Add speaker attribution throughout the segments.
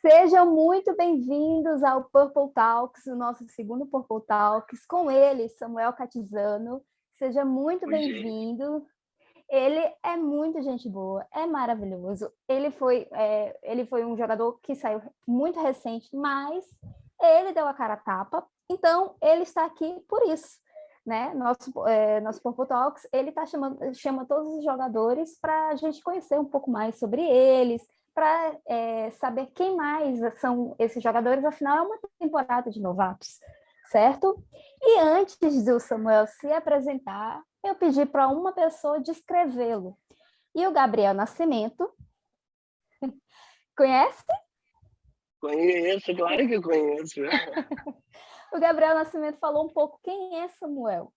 Speaker 1: Sejam muito bem-vindos ao Purple Talks, o nosso segundo Purple Talks, com ele, Samuel Catizano. Seja muito bem-vindo. Ele é muito gente boa, é maravilhoso. Ele foi, é, ele foi um jogador que saiu muito recente, mas ele deu a cara a tapa, então ele está aqui por isso. Né? Nosso, é, nosso Purple Talks, ele tá chamando, chama todos os jogadores para a gente conhecer um pouco mais sobre eles, para é, saber quem mais são esses jogadores, afinal é uma temporada de novatos, certo? E antes do Samuel se apresentar, eu pedi para uma pessoa descrevê-lo. E o Gabriel Nascimento, conhece?
Speaker 2: Conheço, claro que conheço.
Speaker 1: o Gabriel Nascimento falou um pouco quem é Samuel.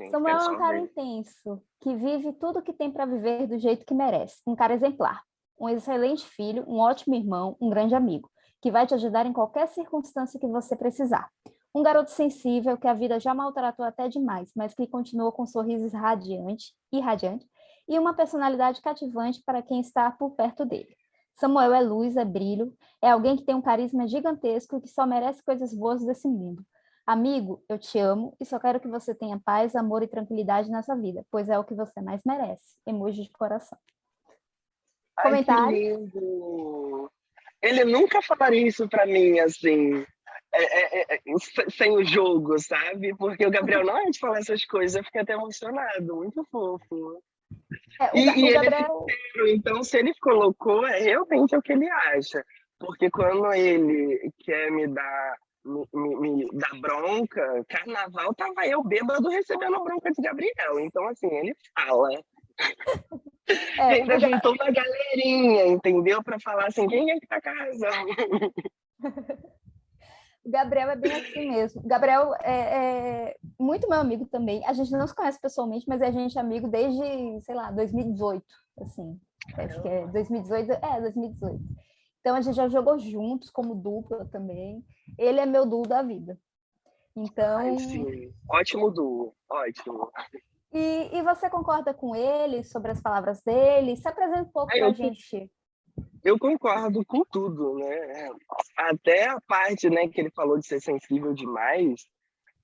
Speaker 1: Sim, Samuel é um cara intenso, que vive tudo que tem para viver do jeito que merece, um cara exemplar um excelente filho, um ótimo irmão, um grande amigo, que vai te ajudar em qualquer circunstância que você precisar. Um garoto sensível que a vida já maltratou até demais, mas que continua com sorrisos radiante e radiante, e uma personalidade cativante para quem está por perto dele. Samuel é luz, é brilho, é alguém que tem um carisma gigantesco e que só merece coisas boas desse mundo. Amigo, eu te amo e só quero que você tenha paz, amor e tranquilidade nessa vida, pois é o que você mais merece. Emoji de coração.
Speaker 2: Comentário. Ele nunca falaria isso para mim, assim, é, é, é, sem o jogo, sabe? Porque o Gabriel não é de falar essas coisas, eu fiquei até emocionado, muito fofo. É, o, e, o e Gabriel... ele é sincero, então se ele colocou, é realmente o que ele acha. Porque quando ele quer me dar me, me, me dar bronca, carnaval tava eu bêbado recebendo bronca de Gabriel. Então, assim, ele fala. É, ainda juntou uma galerinha, entendeu? Para falar assim, quem é que tá casando?
Speaker 1: O Gabriel é bem assim mesmo. O Gabriel é, é, muito meu amigo também. A gente não se conhece pessoalmente, mas a gente é amigo desde, sei lá, 2018, assim. Acho que é 2018, é, 2018. Então a gente já jogou juntos como dupla também. Ele é meu duo da vida. Então. Ai,
Speaker 2: sim. Ótimo duo, ótimo.
Speaker 1: E, e você concorda com ele sobre as palavras dele? Se apresenta um pouco para a gente.
Speaker 2: Eu concordo com tudo, né? Até a parte né, que ele falou de ser sensível demais,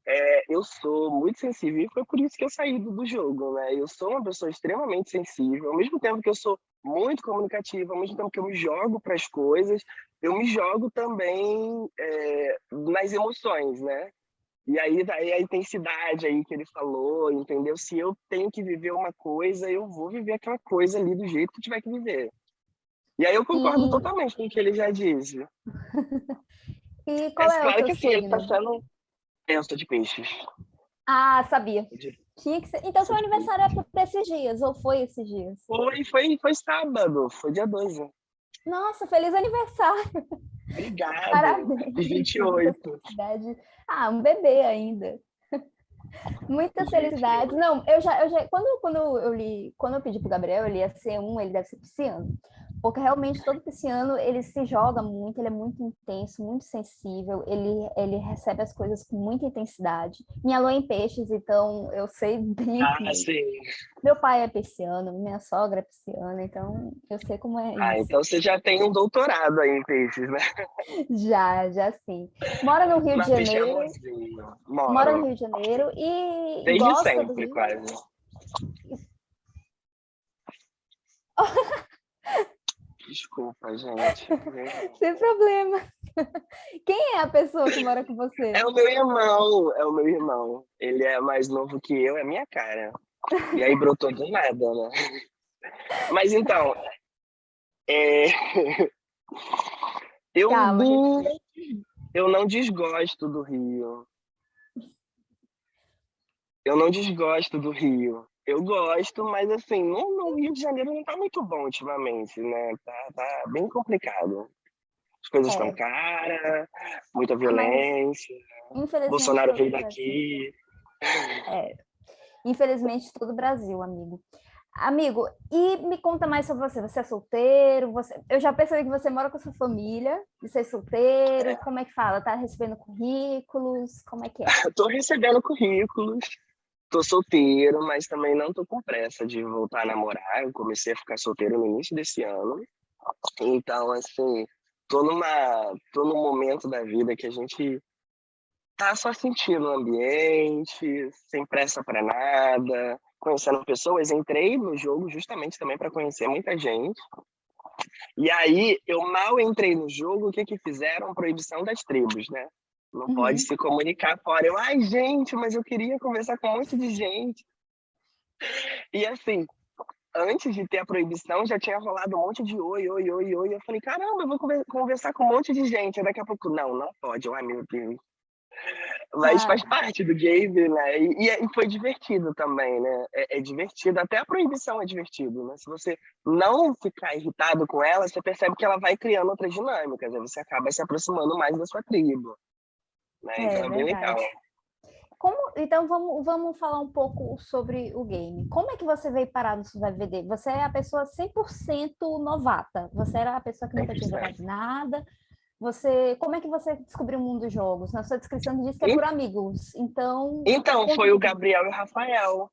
Speaker 2: é, eu sou muito sensível e foi por isso que eu saí do, do, jogo, né? Eu sou uma pessoa extremamente sensível, ao mesmo tempo que eu sou muito comunicativa, ao mesmo tempo que eu me jogo para as coisas, eu me jogo também é, nas emoções, né? E aí daí a intensidade aí que ele falou, entendeu? Se eu tenho que viver uma coisa, eu vou viver aquela coisa ali do jeito que tiver que viver. E aí eu concordo e... totalmente com o que ele já disse.
Speaker 1: e qual é, é claro
Speaker 2: que assim, ele tá sendo... Sou de peixes.
Speaker 1: Ah, sabia. Que ser... Então seu aniversário é por esses dias, ou foi esses dias?
Speaker 2: Foi, foi, foi sábado, foi dia 12.
Speaker 1: Nossa, feliz aniversário!
Speaker 2: Obrigado. Parabéns. 28.
Speaker 1: Ah, um bebê ainda. Muitas felicidades. Não, eu já, eu já quando, quando eu li, quando eu pedi pro Gabriel, ele ia ser um, ele deve ser pisciano porque realmente todo pisciano ele se joga muito, ele é muito intenso, muito sensível, ele, ele recebe as coisas com muita intensidade. Minha lua é em peixes, então eu sei bem.
Speaker 2: Ah, sim.
Speaker 1: Meu pai é pisciano, minha sogra é pisciana, então eu sei como é.
Speaker 2: Ah, então você já tem um doutorado aí em peixes, né?
Speaker 1: Já, já sim. Mora no Rio de Janeiro. Mora no Rio de Janeiro e.
Speaker 2: Desde gosta sempre, quase. Desculpa, gente.
Speaker 1: Sem problema. Quem é a pessoa que mora com você?
Speaker 2: É o meu irmão, é o meu irmão. Ele é mais novo que eu, é minha cara. E aí brotou do nada, né? Mas então, é... eu, Calma, não... eu não desgosto do Rio. Eu não desgosto do Rio. Eu gosto, mas assim, no, no, Rio de Janeiro não tá muito bom ultimamente, né? Tá, tá bem complicado. As coisas estão é. caras, muita violência. Bolsonaro veio daqui.
Speaker 1: É. Infelizmente, todo o Brasil, amigo. Amigo, e me conta mais sobre você. Você é solteiro? Você... Eu já percebi que você mora com a sua família. Você é solteiro? É. Como é que fala? Tá recebendo currículos? Como é que é?
Speaker 2: Tô recebendo currículos tô solteiro, mas também não tô com pressa de voltar a namorar. Eu comecei a ficar solteiro no início desse ano. Então, assim, tô numa tô num momento da vida que a gente tá só sentindo o ambiente, sem pressa para nada, conhecendo pessoas. Entrei no jogo justamente também para conhecer muita gente. E aí, eu mal entrei no jogo, o que que fizeram? Proibição das tribos, né? Não uhum. pode se comunicar fora. Eu, ai, gente, mas eu queria conversar com um monte de gente. E assim, antes de ter a proibição, já tinha rolado um monte de oi, oi, oi, oi. Eu falei, caramba, eu vou conversar com um monte de gente. Daqui a pouco, não, não pode. Ai, meu Deus. Mas ah. faz parte do game, né? E, e, foi divertido também, né? É, é, divertido, até a proibição é divertido, né? Se você não ficar irritado com ela, você percebe que ela vai criando outras dinâmicas, aí você acaba se aproximando mais da sua tribo. Né?
Speaker 1: É, então é bem legal. Como, então vamos, vamos falar um pouco sobre o game. Como é que você veio parar no Survival VD? Você é a pessoa 100% novata. Você era a pessoa que nunca tinha jogado nada. Você, como é que você descobriu o mundo dos jogos? Na sua descrição diz que é por amigos. Então.
Speaker 2: Então foi o Gabriel e o Rafael.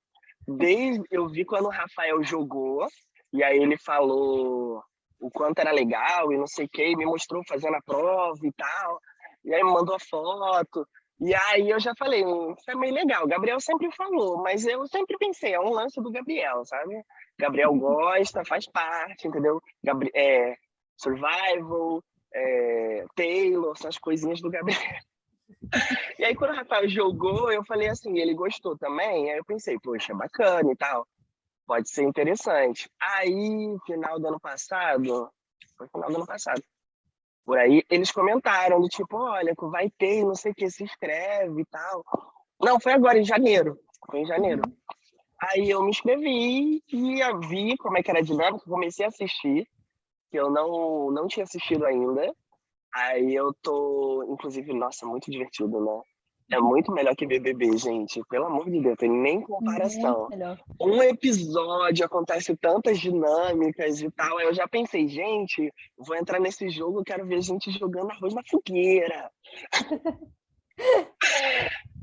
Speaker 2: Desde eu vi quando o Rafael jogou e aí ele falou o quanto era legal e não sei o que, me mostrou fazendo a prova e tal. E aí me mandou a foto. E aí eu já falei, hum, isso é meio legal. O Gabriel sempre falou, mas eu sempre pensei, é um lance do Gabriel, sabe? Gabriel gosta, faz parte, entendeu? Gabri é, survival, é, Taylor, essas coisinhas do Gabriel. E aí quando o Rafael jogou, eu falei assim, ele gostou também? Aí eu pensei, poxa, bacana e tal. Pode ser interessante. Aí, final do ano passado, foi final do ano passado, por aí, eles comentaram do tipo, olha, vai ter, não sei o que, se inscreve e tal. Não, foi agora, em janeiro. Foi em janeiro. Aí eu me inscrevi e vi como é que era a dinâmica, comecei a assistir, que eu não, não tinha assistido ainda. Aí eu tô, inclusive, nossa, muito divertido, né? É muito melhor que BBB, gente. Pelo amor de Deus, tem nem comparação. Um episódio acontece tantas dinâmicas e tal. Aí eu já pensei, gente, vou entrar nesse jogo, quero ver gente jogando arroz na fogueira.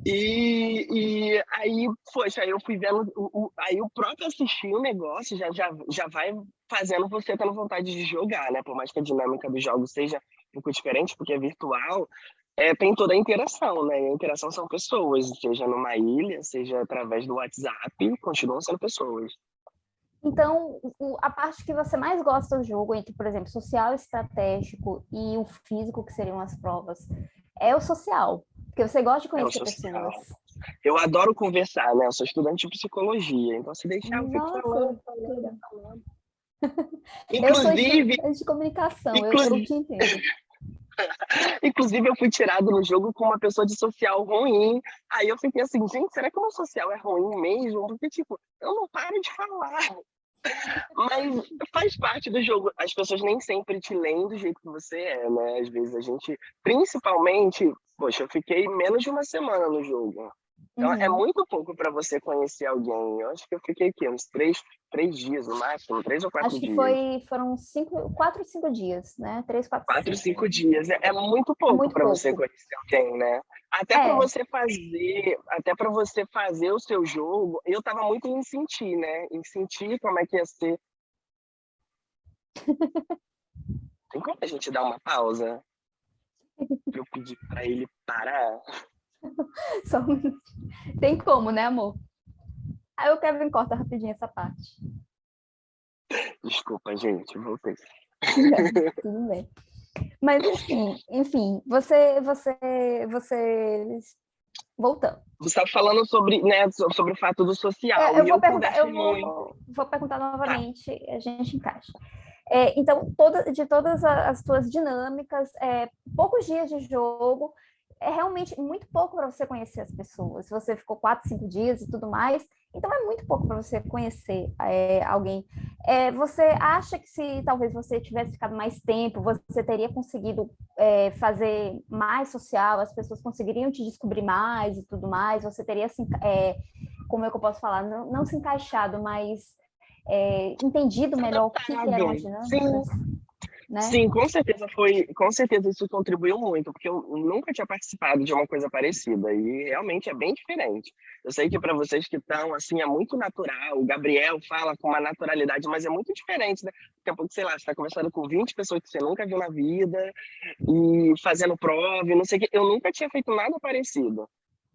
Speaker 2: e, e aí, poxa, aí eu fui vendo, o, o, aí o próprio assistir o negócio já, já, já vai fazendo você tendo vontade de jogar, né? Por mais que a dinâmica do jogo seja um pouco diferente, porque é virtual, é, tem toda a interação, né? A interação são pessoas, seja numa ilha, seja através do WhatsApp, continuam sendo pessoas.
Speaker 1: Então, a parte que você mais gosta do jogo, entre, por exemplo, social estratégico e o físico, que seriam as provas, é o social, porque você gosta de é conhecer é pessoas.
Speaker 2: Eu adoro conversar, né? Eu sou estudante de psicologia, então se deixar eu fico falando, falando,
Speaker 1: falando. Inclusive... Eu sou de comunicação, inclusive... eu, eu te entendo.
Speaker 2: Inclusive, eu fui tirado no jogo com uma pessoa de social ruim. Aí eu fiquei assim, gente, será que o meu social é ruim mesmo? Porque, tipo, eu não paro de falar. Mas faz parte do jogo. As pessoas nem sempre te leem do jeito que você é, né? Às vezes a gente, principalmente, poxa, eu fiquei menos de uma semana no jogo. Então, é uhum. é muito pouco para você conhecer alguém. Eu acho que eu fiquei aqui uns três, três dias no máximo, três ou quatro dias.
Speaker 1: Acho que foi, foram cinco, quatro, cinco dias, né? Três, quatro,
Speaker 2: quatro cinco, cinco dias. É, é muito pouco para você conhecer alguém, né? Até é. para você fazer, até para você fazer o seu jogo, eu estava muito em sentir, né? Em sentir como é que ia ser. Tem como a gente dar uma pausa? Eu pedi para ele parar.
Speaker 1: Só um Tem como, né, amor? Aí o Kevin corta rapidinho essa parte.
Speaker 2: Desculpa, gente, voltei.
Speaker 1: Tudo bem. Mas assim, enfim, você, você, você voltando.
Speaker 2: Você estava falando sobre, né, sobre o fato do social.
Speaker 1: É, eu, vou, eu perguntar, eu vou, vou perguntar novamente, tá. a gente encaixa. É, então, toda, de todas as tuas dinâmicas, é, poucos dias de jogo, é realmente muito pouco para você conhecer as pessoas. Se você ficou quatro, cinco dias e tudo mais, então é muito pouco para você conhecer é, alguém. É, você acha que se talvez você tivesse ficado mais tempo, você teria conseguido é, fazer mais social, as pessoas conseguiriam te descobrir mais e tudo mais, você teria, assim, como é que eu posso falar, não, não se encaixado, mas é, entendido melhor o que, que eram as dinâmicas?
Speaker 2: Sim.
Speaker 1: Né?
Speaker 2: Sim, com certeza foi, com certeza isso contribuiu muito, porque eu nunca tinha participado de uma coisa parecida e realmente é bem diferente. Eu sei que para vocês que estão assim é muito natural, o Gabriel fala com uma naturalidade, mas é muito diferente, né? Daqui a pouco, sei lá, você está conversando com 20 pessoas que você nunca viu na vida e fazendo prova, e não sei o que. Eu nunca tinha feito nada parecido.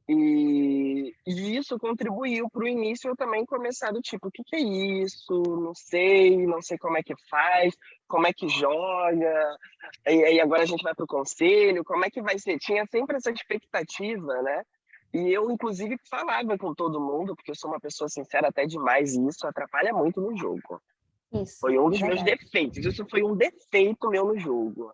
Speaker 2: E, e, isso contribuiu para o início eu também começar do tipo, o que, que, é isso? Não sei, não sei como é que faz, como é que joga, e aí agora a gente vai para o conselho, como é que vai ser? Tinha sempre essa expectativa, né? E eu, inclusive, falava com todo mundo, porque eu sou uma pessoa sincera até demais, e isso atrapalha muito no jogo.
Speaker 1: Isso,
Speaker 2: foi um dos meus defeitos, isso foi um defeito meu no jogo.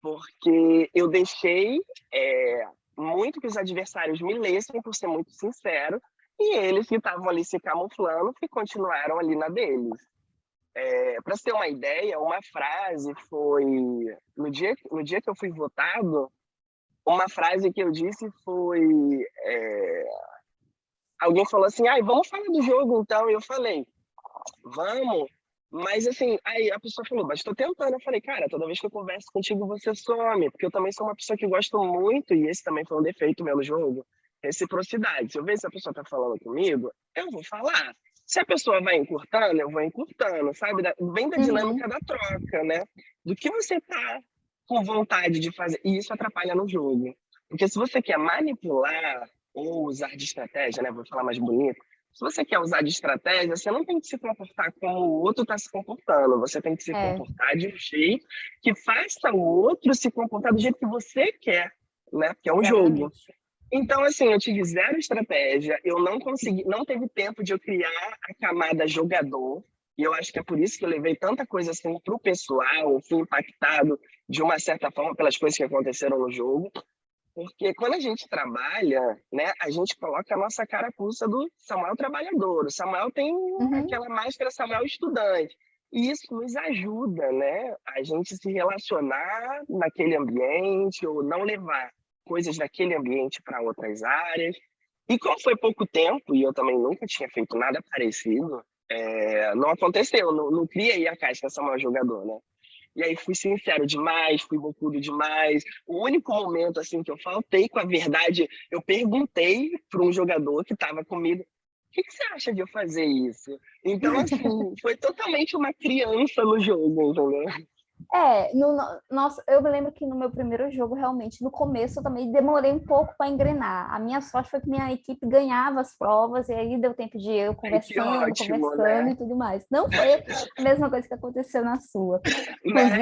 Speaker 2: Porque eu deixei é, muito que os adversários me lessem, por ser muito sincero, e eles que estavam ali se camuflando, que continuaram ali na deles. É, Para ter uma ideia, uma frase foi no dia no dia que eu fui votado, uma frase que eu disse foi é, alguém falou assim, ai, vamos falar do jogo então, e eu falei, vamos, mas assim, aí a pessoa falou, mas estou tentando. Eu falei, cara, toda vez que eu converso contigo, você some, porque eu também sou uma pessoa que gosto muito, e esse também foi um defeito meu no jogo, reciprocidade. Se eu ver se a pessoa está falando comigo, eu vou falar. Se a pessoa vai encurtando, eu vou encurtando, sabe? Vem da uhum. dinâmica uhum. da troca, né? Do que você tá com vontade de fazer. E isso atrapalha no jogo. Porque se você quer manipular ou usar de estratégia, né? Vou falar mais bonito, se você quer usar de estratégia, você não tem que se comportar como o outro está se comportando. Você tem que se é. comportar de um jeito que faça o outro se comportar do jeito que você quer, né? Porque é um Exatamente. jogo. Então, assim, eu tive zero estratégia, eu não consegui, não teve tempo de eu criar a camada jogador, e eu acho que é por isso que eu levei tanta coisa assim para o pessoal, fui impactado de uma certa forma pelas coisas que aconteceram no jogo. Porque quando a gente trabalha, né, a gente coloca a nossa carapuça do Samuel trabalhador. O Samuel tem uhum. aquela máscara Samuel estudante. E isso nos ajuda, né, a gente se relacionar naquele ambiente ou não levar coisas daquele ambiente para outras áreas. E como foi pouco tempo, e eu também nunca tinha feito nada parecido, é, não aconteceu, não, não criei a casca Samuel jogador, né? E aí fui sincero demais, fui bocudo demais. O único momento assim que eu faltei com a verdade, eu perguntei para um jogador que estava comigo, o que, que, você acha de eu fazer isso? Então, assim, foi totalmente uma criança no jogo, entendeu?
Speaker 1: É, no, nossa, eu me lembro que no meu primeiro jogo, realmente, no começo eu também demorei um pouco para engrenar. A minha sorte foi que minha equipe ganhava as provas, e aí deu tempo de eu conversando, ótimo, conversando né? e tudo mais. Não foi a mesma coisa que aconteceu na sua.
Speaker 2: Mas,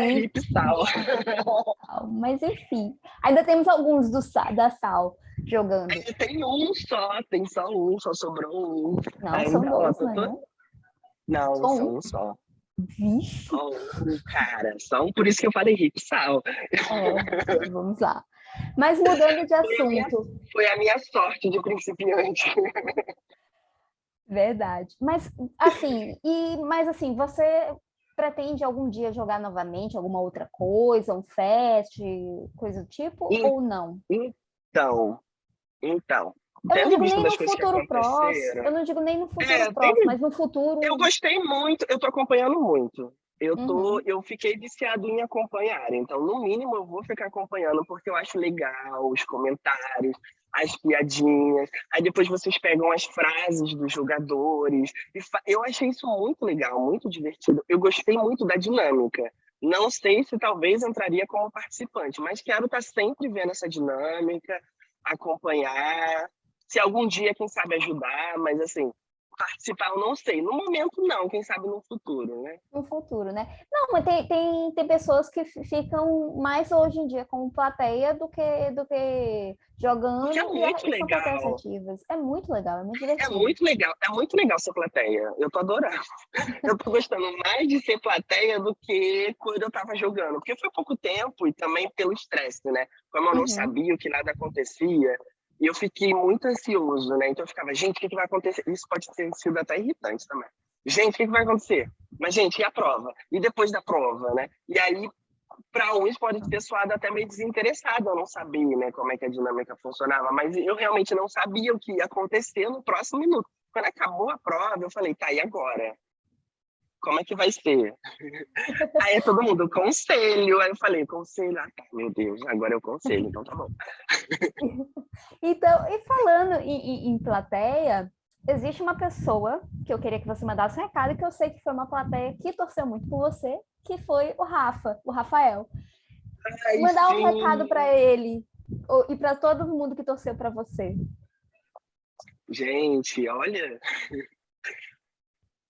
Speaker 1: mas enfim, ainda temos alguns do, da Sal jogando.
Speaker 2: Tem um só, tem só um, só sobrou um.
Speaker 1: Não, ainda, são dois, ó,
Speaker 2: tô... Não, só um. um só.
Speaker 1: Vixe.
Speaker 2: Um, cara, só por isso que eu falei rico, sal.
Speaker 1: É, vamos lá. Mas mudando de assunto. Foi a minha,
Speaker 2: foi a minha sorte de principiante.
Speaker 1: Verdade. Mas assim, e mas assim, você pretende algum dia jogar novamente alguma outra coisa, um fest, coisa do tipo, e, ou não?
Speaker 2: Então, então,
Speaker 1: eu não digo nem no futuro próximo, eu não digo nem no futuro é, próximo, tem... mas no futuro.
Speaker 2: Eu gostei muito, eu tô acompanhando muito. Eu, tô, uhum. eu fiquei viciado em acompanhar, então, no mínimo, eu vou ficar acompanhando, porque eu acho legal os comentários, as piadinhas. Aí depois vocês pegam as frases dos jogadores. Eu achei isso muito legal, muito divertido. Eu gostei muito da dinâmica. Não sei se talvez entraria como participante, mas quero estar tá sempre vendo essa dinâmica, acompanhar se algum dia, quem sabe, ajudar, mas assim, participar eu não sei. No momento, não, quem sabe no futuro, né?
Speaker 1: No futuro, né? Não, mas tem, tem, tem pessoas que ficam mais hoje em dia como plateia do que, do que jogando
Speaker 2: Porque é muito
Speaker 1: e,
Speaker 2: legal.
Speaker 1: É muito legal, é muito divertido.
Speaker 2: É muito legal, é muito legal ser plateia. Eu tô adorando. eu tô gostando mais de ser plateia do que quando eu tava jogando. Porque foi pouco tempo e também pelo estresse, né? Como eu não uhum. sabia o que nada acontecia, e eu fiquei muito ansioso, né? Então eu ficava, gente, o que, vai acontecer? Isso pode ter sido até irritante também. Gente, o que, que vai acontecer? Mas, gente, e a prova? E depois da prova, né? E aí, para uns pode ter soado até meio desinteressado, eu não sabia, né, como é que a dinâmica funcionava, mas eu realmente não sabia o que ia acontecer no próximo minuto. Quando acabou a prova, eu falei, tá, e agora? Como é que vai ser? Aí todo mundo, conselho. Aí eu falei, conselho. Ah, tá, meu Deus, agora eu conselho, então tá bom.
Speaker 1: então, e falando em, em, em, plateia, existe uma pessoa que eu queria que você mandasse um recado, que eu sei que foi uma plateia que torceu muito por você, que foi o Rafa, o Rafael. Ai, Mandar sim. um recado para ele e para todo mundo que torceu para você.
Speaker 2: Gente, olha.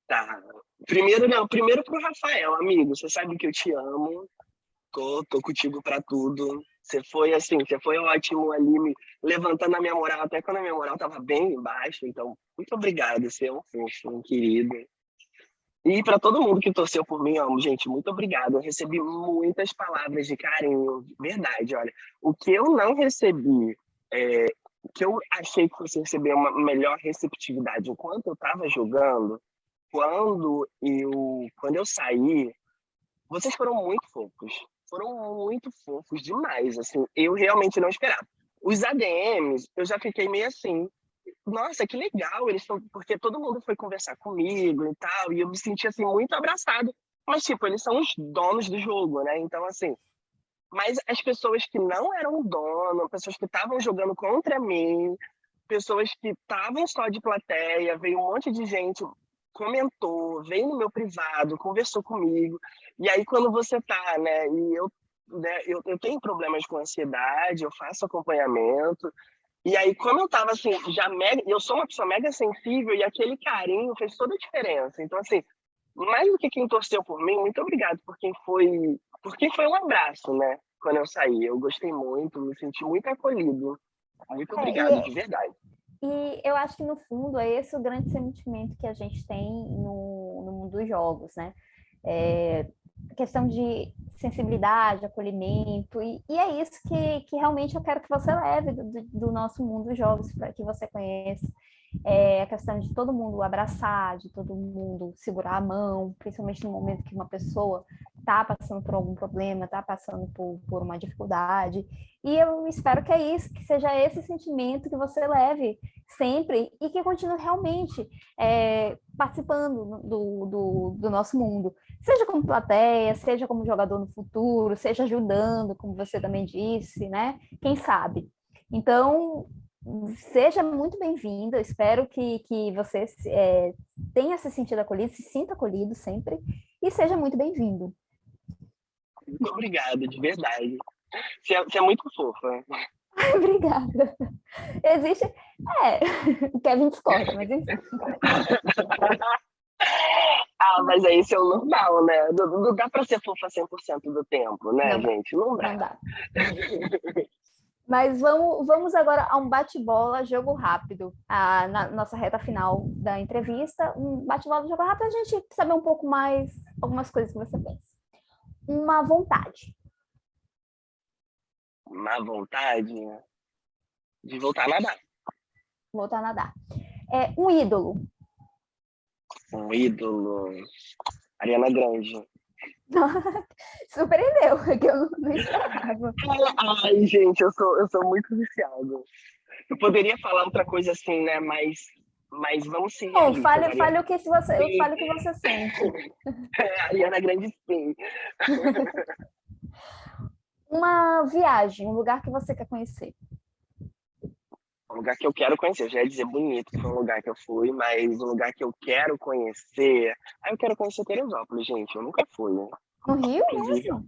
Speaker 2: Tá. Primeiro, não, primeiro pro Rafael, amigo. Você sabe que eu te amo. Tô, tô contigo para tudo. Você foi assim, você foi ótimo ali, me levantando a minha moral, até quando a minha moral tava bem embaixo. Então, muito obrigado. Você é um fofo, um querido. E para todo mundo que torceu por mim, amo, gente, muito obrigado. Eu recebi muitas palavras de carinho, verdade. Olha, o que eu não recebi, é, que eu achei que fosse receber uma melhor receptividade enquanto eu estava jogando, quando eu, quando eu saí, vocês foram muito fofos. Foram muito fofos demais, assim. Eu realmente não esperava. Os ADMs, eu já fiquei meio assim, nossa, que legal, eles estão, porque todo mundo foi conversar comigo e tal, e eu me senti assim muito abraçado. Mas tipo, eles são os donos do jogo, né? Então assim, mas as pessoas que não eram dono, pessoas que estavam jogando contra mim, pessoas que estavam só de plateia, veio um monte de gente comentou, veio no meu privado, conversou comigo. E aí quando você tá, né, e eu né, eu, eu tenho problemas com ansiedade, eu faço acompanhamento, e aí, como eu tava assim, já mega, eu sou uma pessoa mega sensível e aquele carinho fez toda a diferença. Então, assim, mais do que quem torceu por mim, muito obrigado por quem foi, porque foi um abraço, né? Quando eu saí, eu gostei muito, me senti muito acolhido. Muito obrigado, é, e, de verdade.
Speaker 1: E eu acho que no fundo é esse o grande sentimento que a gente tem no, no mundo dos jogos, né? É, questão de sensibilidade, acolhimento, e, e, é isso que, que realmente eu quero que você leve do, do nosso mundo dos jogos, para que você conheça. É a questão de todo mundo abraçar, de todo mundo segurar a mão, principalmente no momento que uma pessoa está passando por algum problema, está passando por, por uma dificuldade. E eu espero que é isso, que seja esse sentimento que você leve sempre e que continue realmente é, participando do, do, do, nosso mundo. Seja como plateia, seja como jogador no futuro, seja ajudando, como você também disse, né? Quem sabe? Então, seja muito bem-vindo, espero que, que você é, tenha se sentido acolhido, se sinta acolhido sempre, e seja muito bem-vindo.
Speaker 2: Muito obrigado, de verdade. Você é, você é muito fofa.
Speaker 1: Obrigada. Existe. É, Kevin discorda, mas enfim.
Speaker 2: ah, mas aí isso é o normal, né? Não, não dá para ser fofa 100% do tempo, né, não, gente? Não dá. Não dá.
Speaker 1: Mas vamos, vamos agora a um bate-bola, jogo rápido, ah, na nossa reta final da entrevista. Um bate-bola, jogo rápido, a gente saber um pouco mais algumas coisas que você pensa. Uma vontade
Speaker 2: má vontade de voltar a nadar.
Speaker 1: Voltar a nadar. É, um ídolo.
Speaker 2: Um ídolo. Ariana Grande.
Speaker 1: Surpreendeu, que eu não esperava.
Speaker 2: Ai, gente, eu sou, eu sou muito viciado. Eu poderia falar outra coisa assim, né? Mas, mas vamos sim.
Speaker 1: Bom, fale, fale o que você, eu fale o que você sente.
Speaker 2: É, Ariana Grande sim.
Speaker 1: uma viagem, um lugar que você quer conhecer.
Speaker 2: Um lugar que eu quero conhecer, eu já ia dizer bonito que foi um lugar que eu fui, mas um lugar que eu quero conhecer. Ah, eu quero conhecer Teresópolis, gente, eu nunca fui, né?
Speaker 1: No Rio inclusive, mesmo?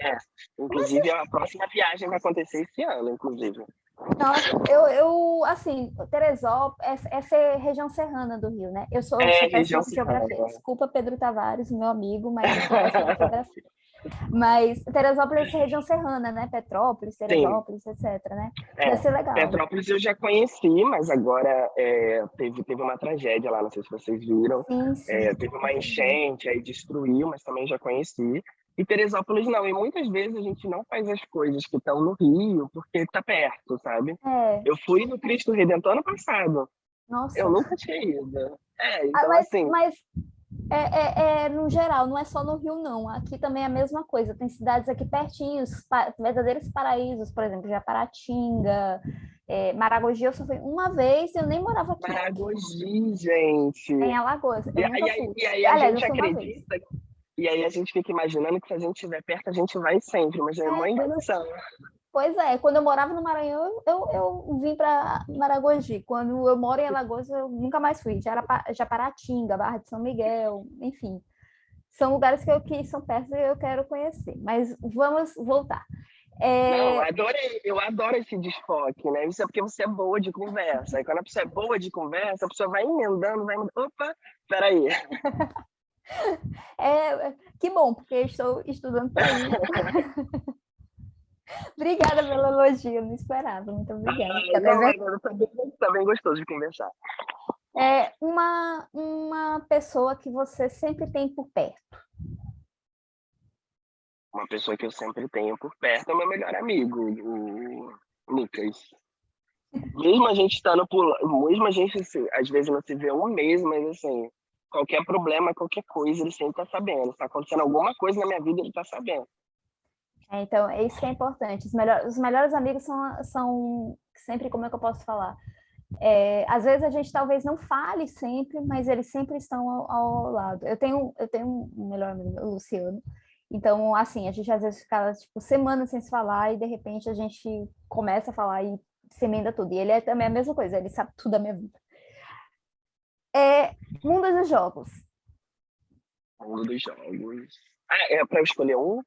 Speaker 2: É, inclusive a próxima viagem vai acontecer esse ano, inclusive.
Speaker 1: Nossa, eu, eu assim, Teresópolis, essa é região serrana do Rio, né? Eu sou,
Speaker 2: é, região
Speaker 1: de geografia. Desculpa, Pedro Tavares, meu amigo, mas eu sou de geografia. Mas Teresópolis é região serrana, né? Petrópolis, Teresópolis, Sim. etc, né? É, Deve ser legal.
Speaker 2: Petrópolis eu já conheci, mas agora é, teve, teve uma tragédia lá, não sei se vocês viram.
Speaker 1: Sim, sim.
Speaker 2: É, teve uma enchente, aí destruiu, mas também já conheci. E Teresópolis não, e muitas vezes a gente não faz as coisas que estão no Rio porque está perto, sabe?
Speaker 1: É.
Speaker 2: Eu fui no Cristo Redentor ano passado.
Speaker 1: Nossa.
Speaker 2: Eu nunca tinha ido. É, ah, então
Speaker 1: ah, mas,
Speaker 2: assim...
Speaker 1: Mas é, é, é, no geral, não é só no Rio, não. Aqui também é a mesma coisa. Tem cidades aqui pertinhos, pa verdadeiros paraísos, por exemplo, Japaratinga, É, Maragogi eu só fui uma vez e eu nem morava aqui.
Speaker 2: Maragogi, gente!
Speaker 1: Em Alagoas.
Speaker 2: E, aí, e aí a Aliás, gente acredita... E aí a gente fica imaginando que se a gente estiver perto, a gente vai sempre, mas é, é uma enganação.
Speaker 1: Pois é, quando eu morava no Maranhão, eu, eu vim para Maragogi. Quando eu moro em Alagoas, eu nunca mais fui. Já era Japaratinga, Barra de São Miguel, enfim. São lugares que, eu, que são perto e eu quero conhecer. Mas vamos voltar.
Speaker 2: É... Não, eu adorei, eu adoro esse desfoque, né? Isso é porque você é boa de conversa. E quando a pessoa é boa de conversa, a pessoa vai emendando, vai emendando. Opa, peraí.
Speaker 1: É, que bom, porque estou estudando para isso. obrigada pelo elogio, não esperava. Muito obrigada. Ah,
Speaker 2: não, também, também gostoso de conversar.
Speaker 1: É uma, uma pessoa que você sempre tem por perto.
Speaker 2: Uma pessoa que eu sempre tenho por perto é o meu melhor amigo, o Lucas. Mesmo a gente estando por mesmo a gente às vezes não se vê um mês, mas assim, qualquer problema, qualquer coisa, ele sempre está sabendo. Está acontecendo alguma coisa na minha vida, ele está sabendo.
Speaker 1: É, então, é isso que é importante. Os, os melhores amigos são, são sempre, como é que eu posso falar? É, às vezes a gente talvez não fale sempre, mas eles sempre estão ao, ao, lado. Eu tenho, eu tenho um melhor amigo, o Luciano. Então, assim, a gente às vezes fica tipo, semanas sem se falar e de repente a gente começa a falar e se emenda tudo. E ele é também a mesma coisa, ele sabe tudo da minha vida. É Mundo dos Jogos.
Speaker 2: Mundo dos Jogos. Ah, é para escolher um?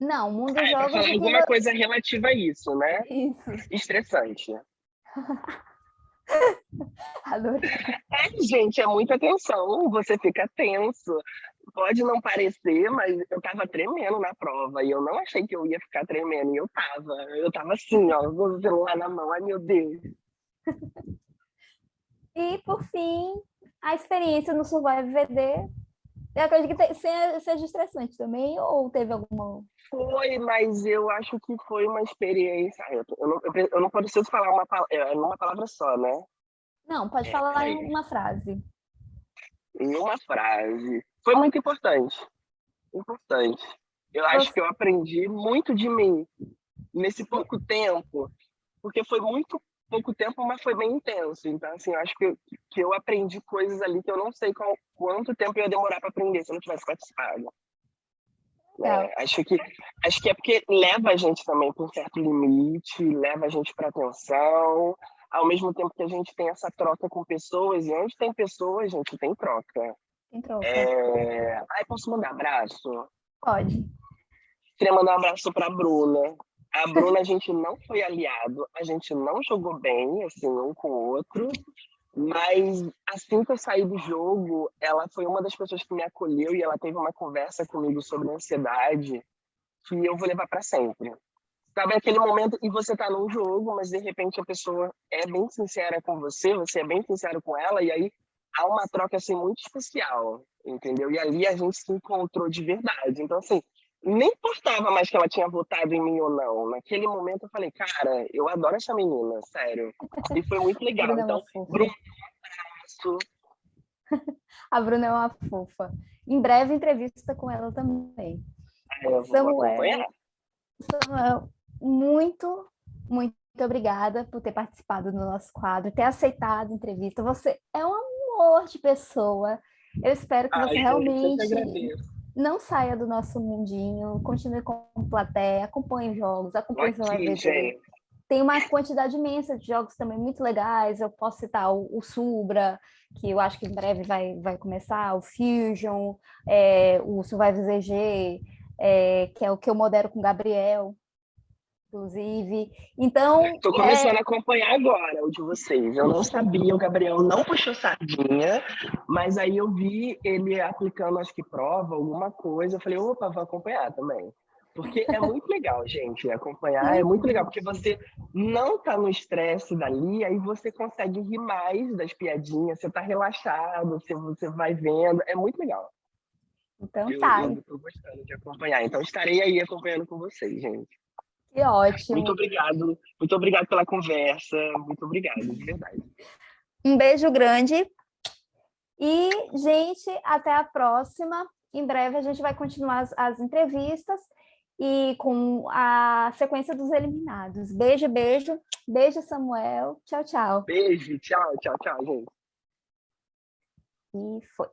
Speaker 1: Não, Mundo dos ah, é Jogos...
Speaker 2: É alguma coisa relativa a isso, né?
Speaker 1: Isso.
Speaker 2: Estressante.
Speaker 1: Adorei.
Speaker 2: É, gente, é muita tensão, você fica tenso. Pode não parecer, mas eu tava tremendo na prova e eu não achei que eu ia ficar tremendo, e eu tava. Eu tava assim, ó, com o celular na mão, ai meu Deus.
Speaker 1: E, por fim, a experiência no Survive VD, eu acredito que seja estressante também, ou teve alguma...
Speaker 2: Foi, mas eu acho que foi uma experiência... Eu, não, eu não preciso falar uma, é, uma palavra só, né?
Speaker 1: Não, pode é, falar em uma frase.
Speaker 2: Em uma frase. Foi muito importante. Importante. Eu acho que eu aprendi muito de mim nesse pouco tempo, porque foi muito pouco tempo, mas foi bem intenso. Então, assim, eu acho que eu, que eu aprendi coisas ali que eu não sei qual, quanto tempo ia demorar para aprender se eu não tivesse participado. É, acho, que, acho que é porque leva a gente também para um certo limite, leva a gente para atenção, ao mesmo tempo que a gente tem essa troca com pessoas, e onde tem pessoas, a gente tem troca.
Speaker 1: Tem troca.
Speaker 2: É... Ai, posso mandar abraço?
Speaker 1: Pode.
Speaker 2: Queria mandar um abraço para a Bruna, a Bruna, a gente não foi aliado, a gente não jogou bem, assim, um com o outro, mas assim que eu saí do jogo, ela foi uma das pessoas que me acolheu e ela teve uma conversa comigo sobre ansiedade que eu vou levar para sempre. Sabe aquele momento e você tá num jogo, mas de repente a pessoa é bem sincera com você, você é bem sincero com ela e aí há uma troca assim muito especial, entendeu? E ali a gente se encontrou de verdade. Então assim, nem importava mais que ela tinha votado em mim ou não. Naquele momento eu falei, cara, eu adoro essa menina, sério. E foi muito legal.
Speaker 1: É
Speaker 2: então,
Speaker 1: Bruna, um abraço. A Bruna é uma fofa. Em breve, entrevista com ela também.
Speaker 2: É, eu Samuel,
Speaker 1: Samuel, muito, muito obrigada por ter participado do nosso quadro, ter aceitado a entrevista. Você é um amor de pessoa. Eu espero que Ai, você realmente não saia do nosso mundinho, continue com plateia, acompanhe os jogos, acompanhe o seu Tem uma quantidade imensa de jogos também muito legais, eu posso citar o, o Subra, que eu acho que em breve vai, vai começar, o Fusion, é, o Survive ZG, é, que é o que eu modero com o Gabriel, inclusive. Então.
Speaker 2: Estou começando é... a acompanhar agora o de vocês. Eu não sabia, o Gabriel não puxou sardinha, mas aí eu vi ele aplicando, acho que prova, alguma coisa. Eu falei, opa, vou acompanhar também. Porque é muito legal, gente, acompanhar é muito legal, porque você não tá no estresse dali, aí você consegue rir mais das piadinhas, você tá relaxado, você, você vai vendo, é muito legal.
Speaker 1: Então tá.
Speaker 2: Eu tô gostando de acompanhar, então estarei aí acompanhando com vocês, gente.
Speaker 1: Que ótimo.
Speaker 2: Muito obrigado. Muito obrigado pela conversa. Muito obrigado, de verdade.
Speaker 1: Um beijo grande. E, gente, até a próxima. Em breve a gente vai continuar as, as entrevistas. e com a sequência dos eliminados. Beijo, beijo. Beijo, Samuel. Tchau, tchau.
Speaker 2: Beijo, tchau, tchau, tchau, gente.
Speaker 1: E foi.